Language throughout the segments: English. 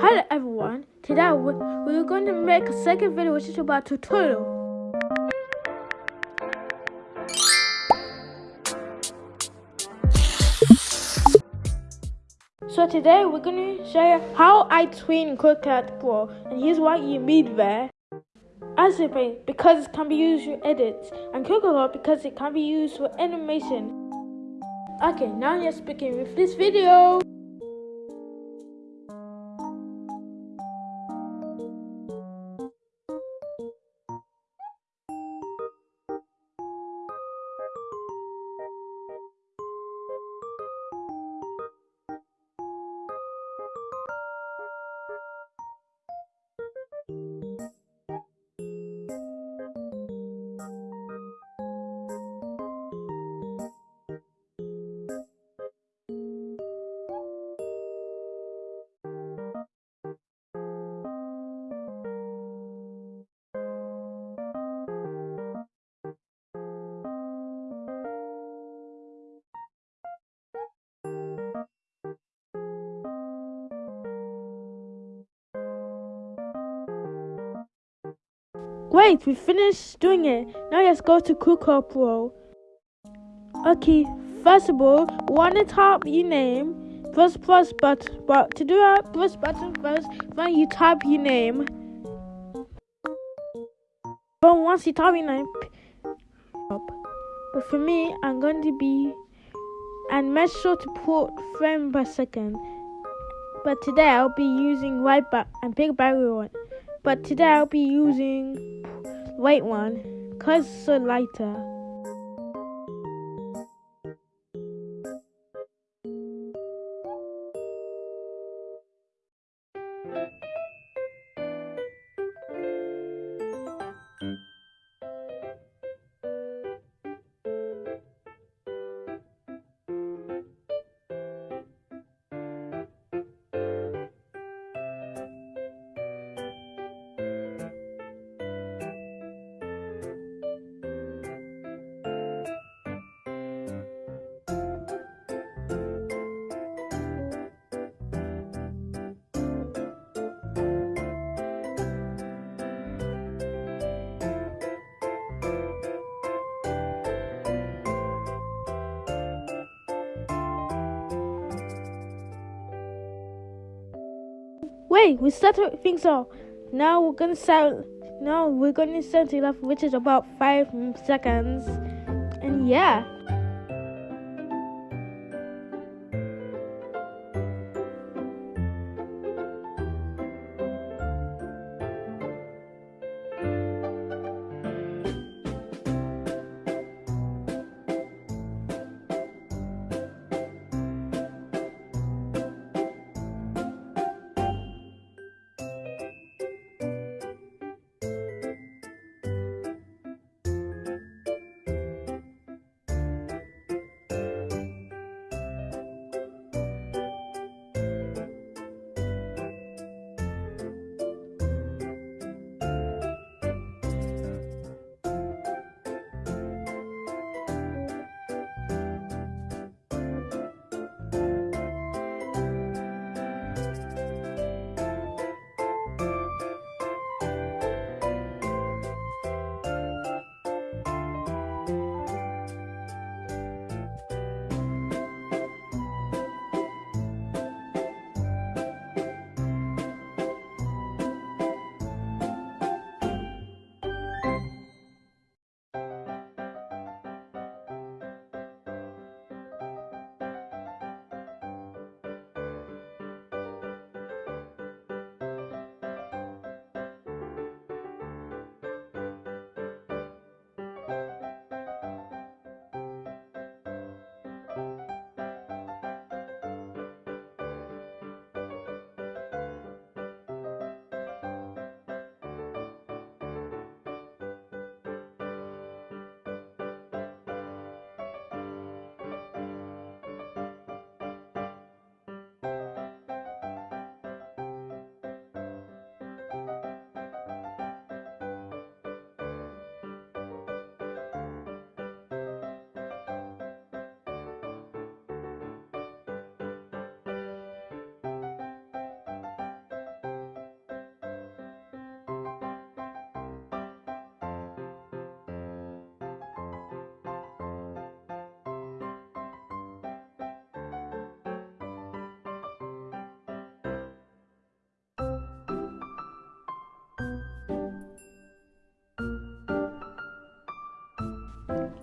Hello everyone, today we- we're going to make a second video which is about tutorial. So today we're going to show you how I tween CapCut Pro and here's what you need there. Paint because it can be used for edits and CapCut because it can be used for animation. Okay, now let's begin with this video. Great, we finished doing it. Now let's go to CapCut Pro. Okay, first of all, want to type your name, press plus button, but to do that, press button first, then you type your name. But once you type your name, but for me, I'm going to be, and make sure to put frame per second. But today I'll be using white back and big barrier one. But today I'll be using white one because it's so lighter. Wait, we started things off. Now we're gonna start. Now we're gonna set it off, which is about five seconds. And yeah.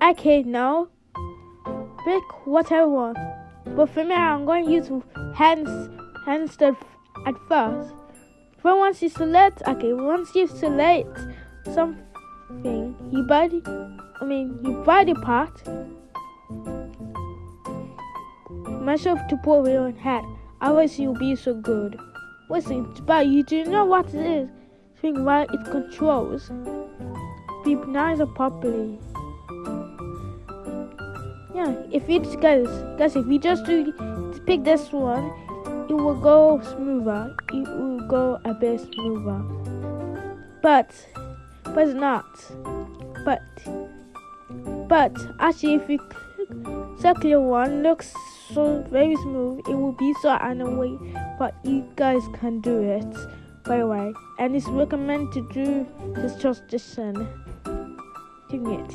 Okay, now pick whatever one. But for me, I'm going to use hands hands at first. But once you select, okay, once you select something, you body, I mean, your body part, myself to put it on hat. Otherwise, you'll be so good. Listen, but you do know what it is. Think about it controls. Be nice properly. Yeah, if you guys, guys, if we just do pick this one, it will go smoother. It will go a bit smoother. But, but it's not. But, but actually, if you click circular one, looks so very smooth. It will be so annoying, but you guys can do it. By the way, and it's recommended to do this transition. Doing it,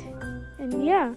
and yeah.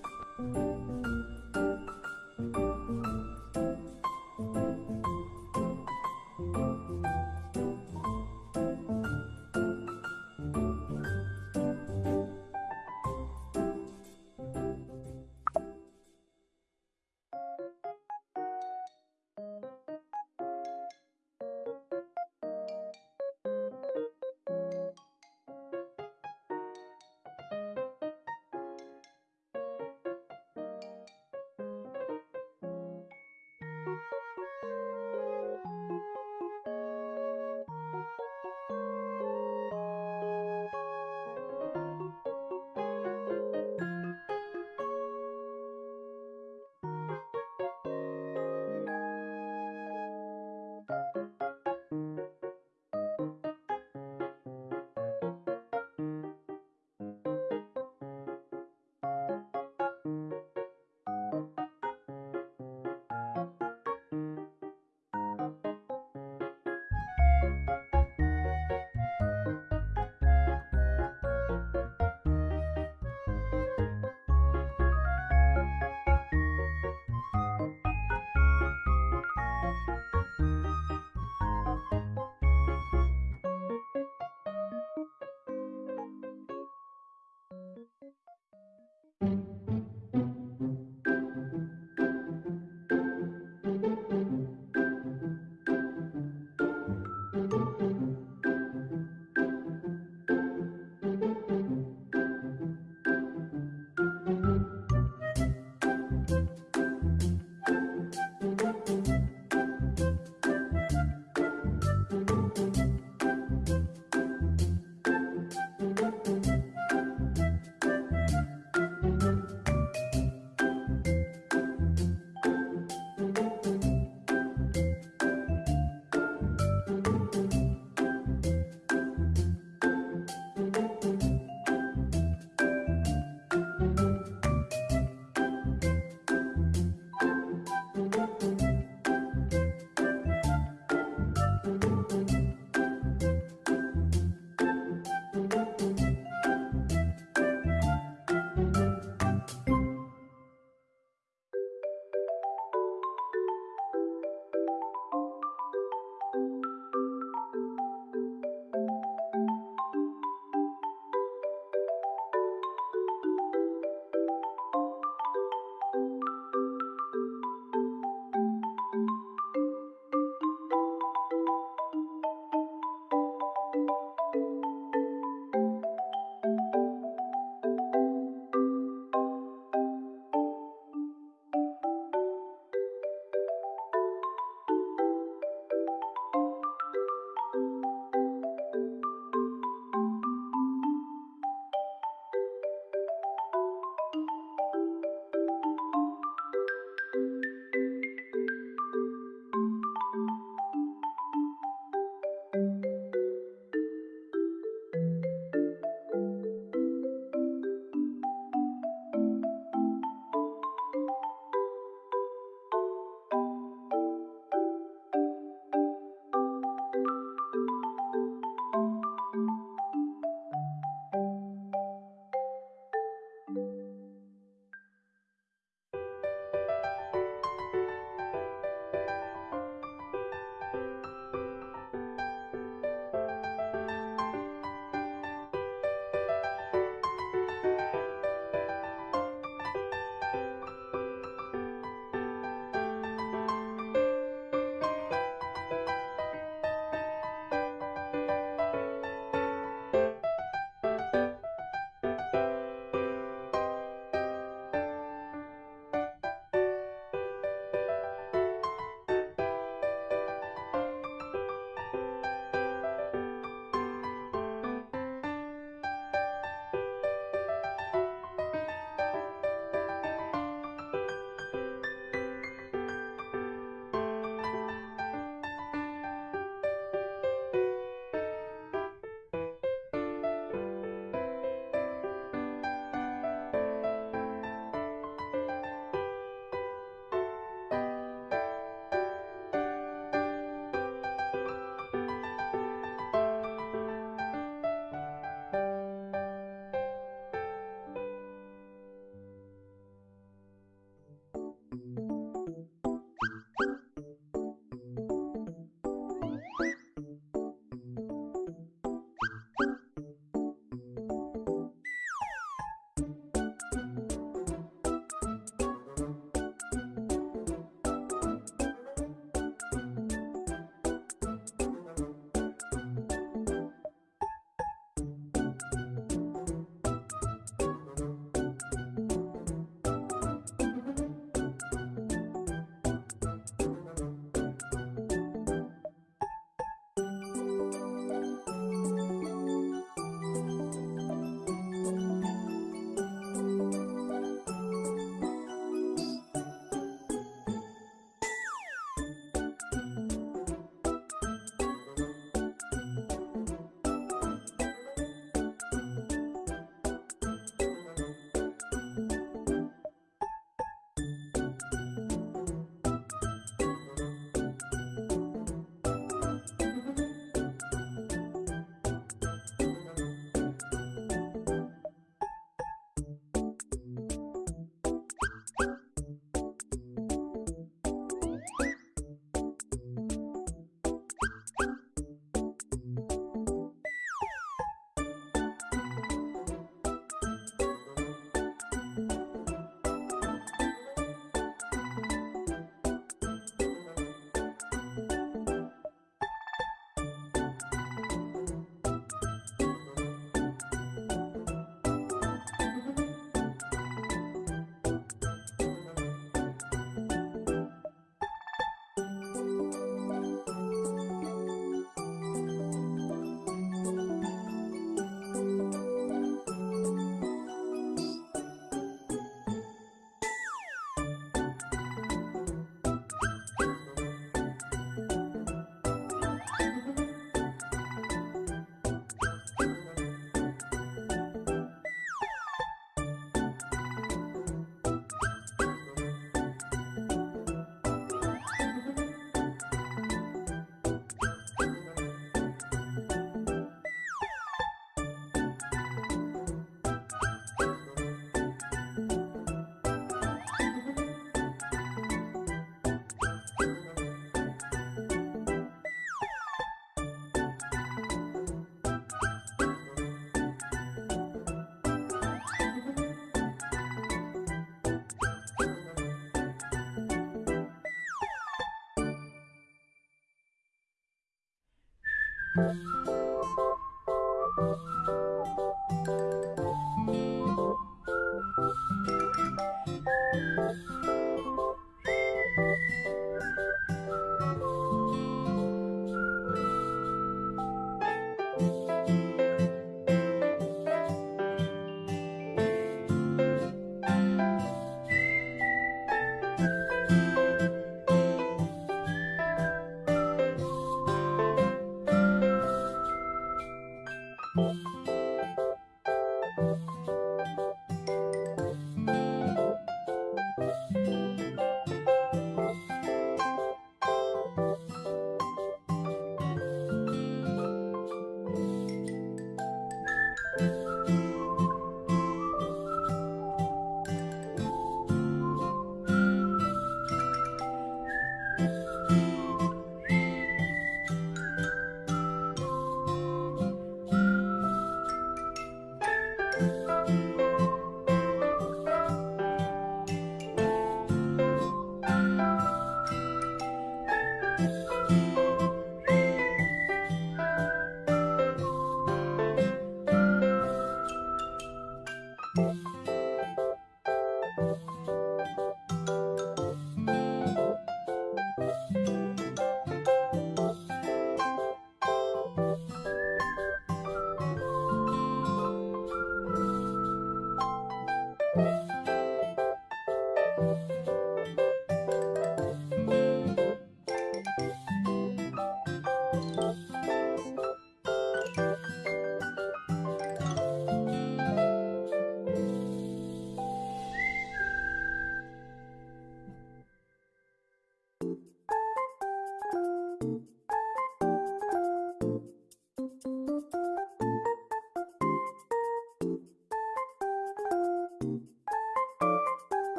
Música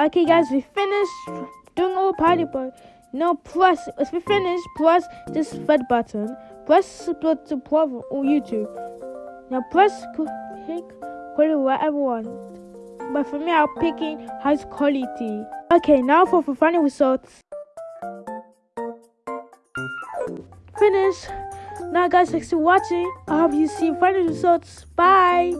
Okay, guys, we finished. Doing all party, but now press. If we finish, press this red button. Press subscribe to on YouTube. Now press pick quality whatever one. But for me, I'm picking high quality. Okay, now for, for final results. Finish. Now, guys, thanks for watching. I hope you see final results. Bye.